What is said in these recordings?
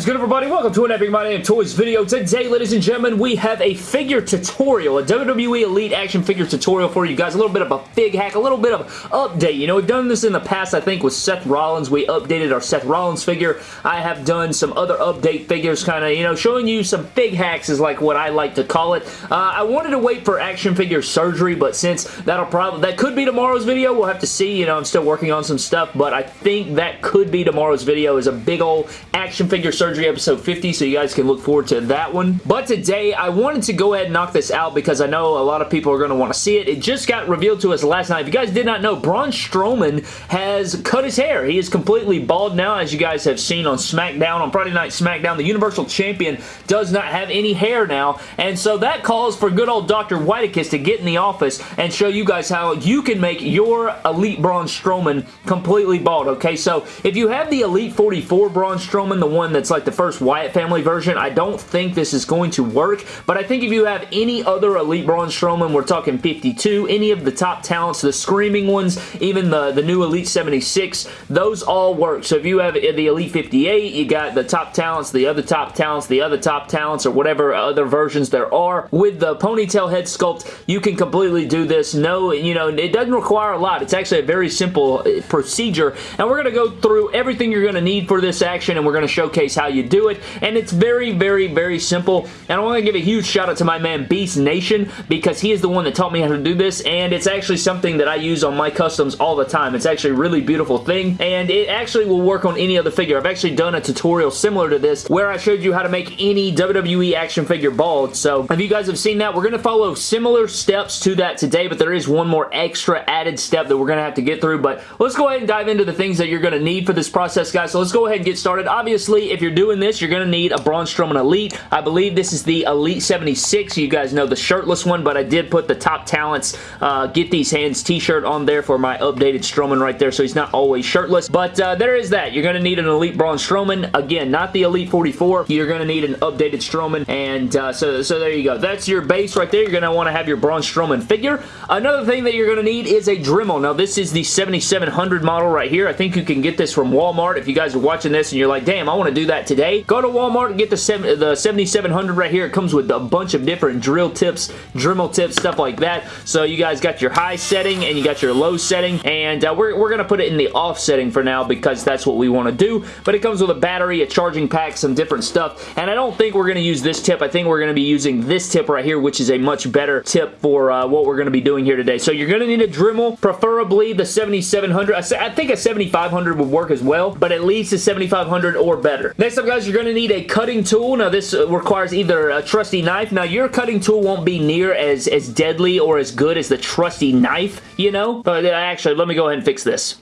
is good, everybody? Welcome to an Epic My Damn Toys video. Today, ladies and gentlemen, we have a figure tutorial, a WWE Elite action figure tutorial for you guys. A little bit of a fig hack, a little bit of update. You know, we've done this in the past, I think, with Seth Rollins. We updated our Seth Rollins figure. I have done some other update figures, kind of, you know, showing you some fig hacks is like what I like to call it. Uh, I wanted to wait for action figure surgery, but since that'll probably, that could be tomorrow's video, we'll have to see. You know, I'm still working on some stuff, but I think that could be tomorrow's video is a big old action figure surgery episode 50, so you guys can look forward to that one. But today, I wanted to go ahead and knock this out because I know a lot of people are going to want to see it. It just got revealed to us last night. If you guys did not know, Braun Strowman has cut his hair. He is completely bald now, as you guys have seen on SmackDown, on Friday Night SmackDown. The Universal Champion does not have any hair now, and so that calls for good old Dr. Whitekiss to get in the office and show you guys how you can make your Elite Braun Strowman completely bald, okay? So, if you have the Elite 44 Braun Strowman, the one that's like the first Wyatt family version, I don't think this is going to work, but I think if you have any other Elite Braun Strowman, we're talking 52, any of the top talents, the screaming ones, even the, the new Elite 76, those all work. So if you have the Elite 58, you got the top talents, the other top talents, the other top talents, or whatever other versions there are. With the ponytail head sculpt, you can completely do this. No, you know, it doesn't require a lot. It's actually a very simple uh, procedure, and we're going to go through everything you're going to need for this action, and we're going to showcase how you do it, and it's very, very, very simple, and I want to give a huge shout out to my man Beast Nation, because he is the one that taught me how to do this, and it's actually something that I use on my customs all the time. It's actually a really beautiful thing, and it actually will work on any other figure. I've actually done a tutorial similar to this, where I showed you how to make any WWE action figure bald, so if you guys have seen that, we're going to follow similar steps to that today, but there is one more extra added step that we're going to have to get through, but let's go ahead and dive into the things that you're going to need for this process, guys, so let's go ahead and get started. Obviously, if you're doing this, you're going to need a Braun Strowman Elite. I believe this is the Elite 76. You guys know the shirtless one, but I did put the top talents uh, get these hands t-shirt on there for my updated Strowman right there, so he's not always shirtless, but uh, there is that. You're going to need an Elite Braun Strowman. Again, not the Elite 44. You're going to need an updated Strowman, and uh, so, so there you go. That's your base right there. You're going to want to have your Braun Strowman figure. Another thing that you're going to need is a Dremel. Now, this is the 7700 model right here. I think you can get this from Walmart. If you guys are watching this and you're like, damn, I want to do that today, go to Walmart and get the, seven, the 7700 right here. It comes with a bunch of different drill tips, Dremel tips, stuff like that. So you guys got your high setting and you got your low setting, and uh, we're, we're going to put it in the off setting for now because that's what we want to do, but it comes with a battery, a charging pack, some different stuff, and I don't think we're going to use this tip. I think we're going to be using this tip right here, which is a much better tip for uh, what we're going to be doing here today. So you're going to need a Dremel, preferably the 7700. I think a 7500 would work as well, but at least a 7500 or better. Next up, guys, you're going to need a cutting tool. Now, this requires either a trusty knife. Now, your cutting tool won't be near as, as deadly or as good as the trusty knife, you know? But uh, actually, let me go ahead and fix this.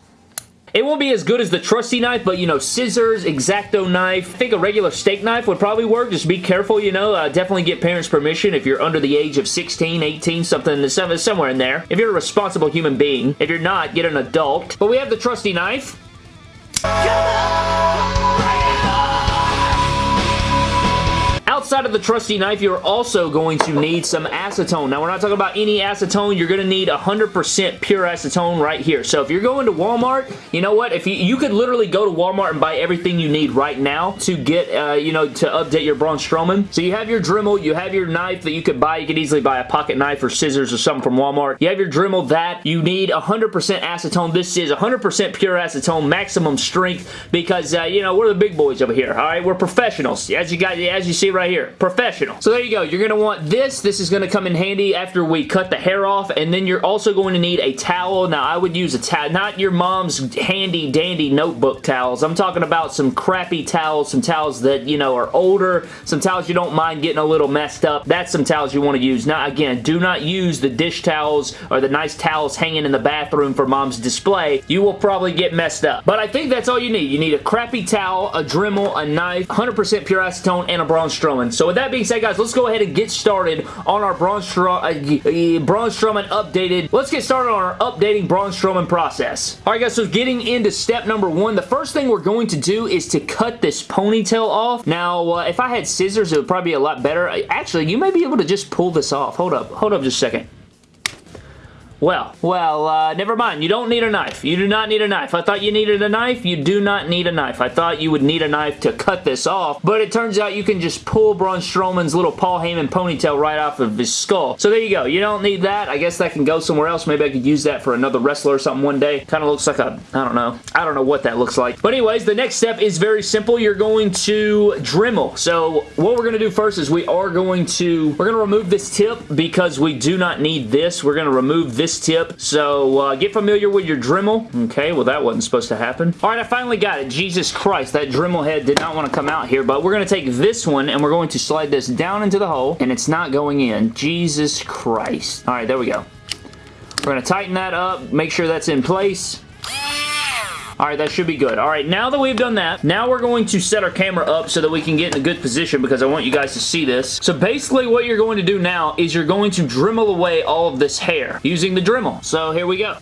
It won't be as good as the trusty knife, but, you know, scissors, X-Acto knife. I think a regular steak knife would probably work. Just be careful, you know. Uh, definitely get parents' permission if you're under the age of 16, 18, something, somewhere in there. If you're a responsible human being. If you're not, get an adult. But we have the trusty knife. Outside of the trusty knife, you're also going to need some acetone. Now, we're not talking about any acetone. You're going to need 100% pure acetone right here. So, if you're going to Walmart, you know what? If you, you could literally go to Walmart and buy everything you need right now to get, uh, you know, to update your Braun Strowman. So, you have your Dremel. You have your knife that you could buy. You could easily buy a pocket knife or scissors or something from Walmart. You have your Dremel, that. You need 100% acetone. This is 100% pure acetone, maximum strength, because, uh, you know, we're the big boys over here, all right? We're professionals, as you guys, as you see right here here. Professional. So there you go. You're going to want this. This is going to come in handy after we cut the hair off. And then you're also going to need a towel. Now, I would use a towel. Not your mom's handy dandy notebook towels. I'm talking about some crappy towels. Some towels that, you know, are older. Some towels you don't mind getting a little messed up. That's some towels you want to use. Now, again, do not use the dish towels or the nice towels hanging in the bathroom for mom's display. You will probably get messed up. But I think that's all you need. You need a crappy towel, a Dremel, a knife, 100% pure acetone, and a Braun Strowman. So with that being said, guys, let's go ahead and get started on our Braun, Stro uh, Braun Strowman updated. Let's get started on our updating Braun Strowman process. Alright, guys, so getting into step number one, the first thing we're going to do is to cut this ponytail off. Now, uh, if I had scissors, it would probably be a lot better. Actually, you may be able to just pull this off. Hold up. Hold up just a second. Well, well, uh, never mind. You don't need a knife. You do not need a knife. I thought you needed a knife. You do not need a knife. I thought you would need a knife to cut this off, but it turns out you can just pull Braun Strowman's little Paul Heyman ponytail right off of his skull. So there you go. You don't need that. I guess that can go somewhere else. Maybe I could use that for another wrestler or something one day. Kind of looks like a, I don't know. I don't know what that looks like. But anyways, the next step is very simple. You're going to Dremel. So what we're going to do first is we are going to, we're going to remove this tip because we do not need this. We're going to remove this tip. So uh, get familiar with your Dremel. Okay, well that wasn't supposed to happen. All right, I finally got it. Jesus Christ, that Dremel head did not want to come out here, but we're going to take this one and we're going to slide this down into the hole and it's not going in. Jesus Christ. All right, there we go. We're going to tighten that up, make sure that's in place. Alright, that should be good. Alright, now that we've done that, now we're going to set our camera up so that we can get in a good position because I want you guys to see this. So basically what you're going to do now is you're going to Dremel away all of this hair using the Dremel. So here we go.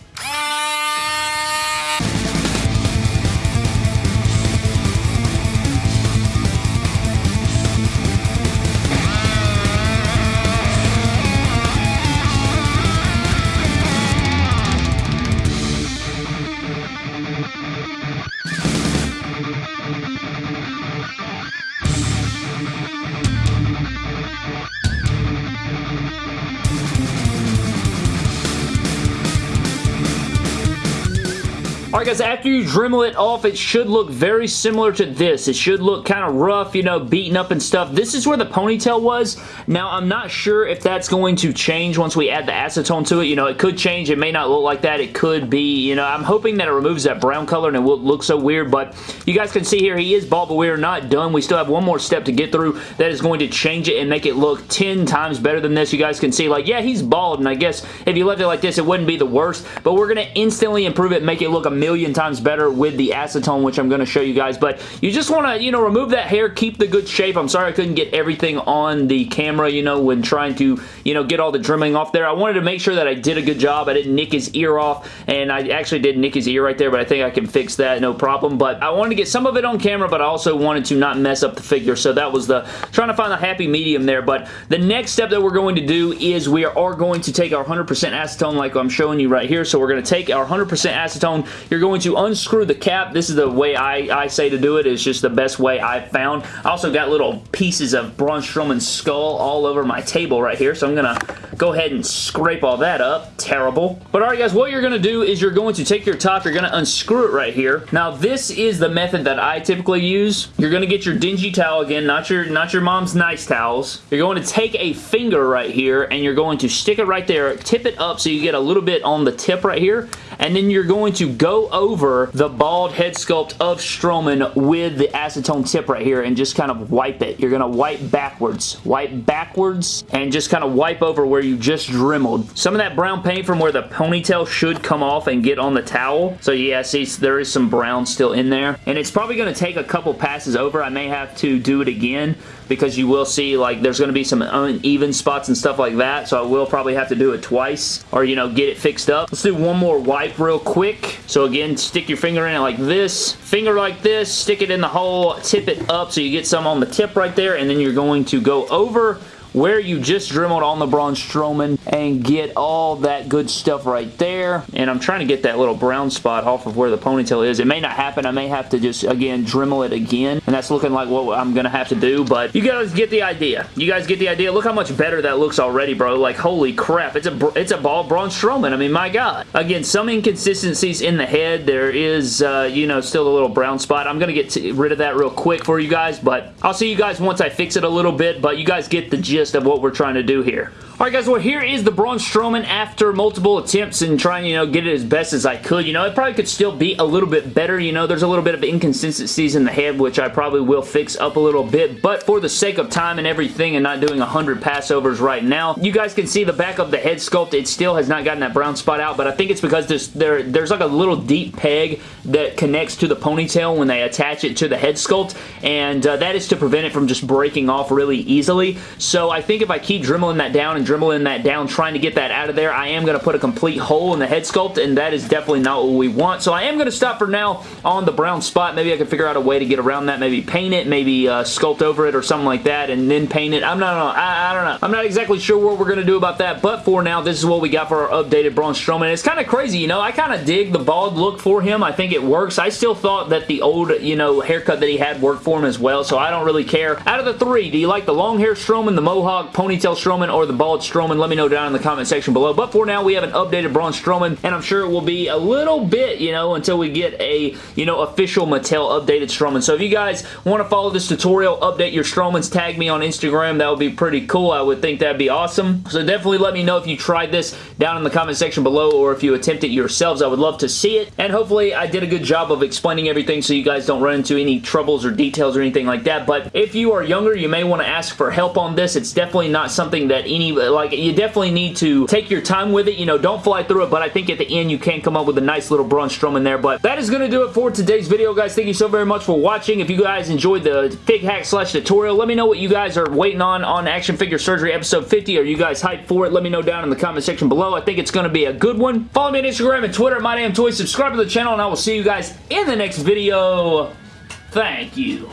Alright guys, after you Dremel it off, it should look very similar to this. It should look kind of rough, you know, beaten up and stuff. This is where the ponytail was. Now, I'm not sure if that's going to change once we add the acetone to it. You know, it could change. It may not look like that. It could be, you know, I'm hoping that it removes that brown color and it won't look so weird, but you guys can see here, he is bald, but we are not done. We still have one more step to get through that is going to change it and make it look 10 times better than this. You guys can see, like, yeah, he's bald, and I guess if you left it like this, it wouldn't be the worst, but we're going to instantly improve it make it look a million times better with the acetone, which I'm going to show you guys. But you just want to, you know, remove that hair, keep the good shape. I'm sorry I couldn't get everything on the camera, you know, when trying to, you know, get all the trimming off there. I wanted to make sure that I did a good job. I didn't nick his ear off, and I actually did nick his ear right there, but I think I can fix that, no problem. But I wanted to get some of it on camera, but I also wanted to not mess up the figure, so that was the, trying to find the happy medium there. But the next step that we're going to do is we are going to take our 100% acetone like I'm showing you right here. So we're going to take our 100% acetone. You're you're going to unscrew the cap. This is the way I, I say to do it. It's just the best way I've found. I also got little pieces of Braun Strowman's skull all over my table right here, so I'm going to go ahead and scrape all that up. Terrible. But alright guys, what you're going to do is you're going to take your top, you're going to unscrew it right here. Now this is the method that I typically use. You're going to get your dingy towel again, not your, not your mom's nice towels. You're going to take a finger right here and you're going to stick it right there, tip it up so you get a little bit on the tip right here, and then you're going to go over the bald head sculpt of Strowman with the acetone tip right here and just kind of wipe it. You're going to wipe backwards. Wipe backwards and just kind of wipe over where you just dremeled. Some of that brown paint from where the ponytail should come off and get on the towel. So yeah, see, there is some brown still in there. And it's probably going to take a couple passes over. I may have to do it again because you will see like there's going to be some uneven spots and stuff like that so I will probably have to do it twice or you know get it fixed up. Let's do one more wipe real quick. So again stick your finger in it like this, finger like this, stick it in the hole, tip it up so you get some on the tip right there and then you're going to go over where you just dremeled on the Braun Strowman and get all that good stuff right there. And I'm trying to get that little brown spot off of where the ponytail is. It may not happen. I may have to just, again, Dremel it again. And that's looking like what I'm going to have to do. But you guys get the idea. You guys get the idea. Look how much better that looks already, bro. Like, holy crap. It's a, it's a ball Braun Strowman. I mean, my God. Again, some inconsistencies in the head. There is, uh, you know, still a little brown spot. I'm going to get rid of that real quick for you guys. But I'll see you guys once I fix it a little bit. But you guys get the gist of what we're trying to do here. Alright guys, well here is the Braun Strowman after multiple attempts and trying, you know, get it as best as I could. You know, it probably could still be a little bit better. You know, there's a little bit of inconsistencies in the head, which I probably will fix up a little bit. But for the sake of time and everything and not doing 100 passovers right now, you guys can see the back of the head sculpt. It still has not gotten that brown spot out, but I think it's because there's, there, there's like a little deep peg that connects to the ponytail when they attach it to the head sculpt, and uh, that is to prevent it from just breaking off really easily. So I think if I keep dremeling that down and dribbling that down, trying to get that out of there. I am going to put a complete hole in the head sculpt, and that is definitely not what we want. So I am going to stop for now on the brown spot. Maybe I can figure out a way to get around that. Maybe paint it, maybe uh, sculpt over it or something like that, and then paint it. I'm not, I, I don't know. I'm not exactly sure what we're going to do about that, but for now, this is what we got for our updated Braun Strowman. It's kind of crazy, you know. I kind of dig the bald look for him. I think it works. I still thought that the old, you know, haircut that he had worked for him as well, so I don't really care. Out of the three, do you like the long hair Strowman, the mohawk, ponytail Strowman, or the bald Strowman? Let me know down in the comment section below. But for now, we have an updated Braun Strowman, and I'm sure it will be a little bit, you know, until we get a, you know, official Mattel updated Strowman. So if you guys want to follow this tutorial, update your Strowmans, tag me on Instagram. That would be pretty cool. I would think that'd be awesome. So definitely let me know if you tried this down in the comment section below or if you attempt it yourselves. I would love to see it. And hopefully I did a good job of explaining everything so you guys don't run into any troubles or details or anything like that. But if you are younger, you may want to ask for help on this. It's definitely not something that any, uh, like, you definitely need to take your time with it. You know, don't fly through it, but I think at the end you can come up with a nice little Braun Strowman there. But that is going to do it for today's video, guys. Thank you so very much for watching. If you guys enjoyed the fig hack slash tutorial, let me know what you guys are waiting on on Action Figure Surgery episode 50. Are you guys hyped for it? Let me know down in the comment section below. I think it's going to be a good one. Follow me on Instagram and Twitter at MyDamnToys. Subscribe to the channel, and I will see you guys in the next video. Thank you.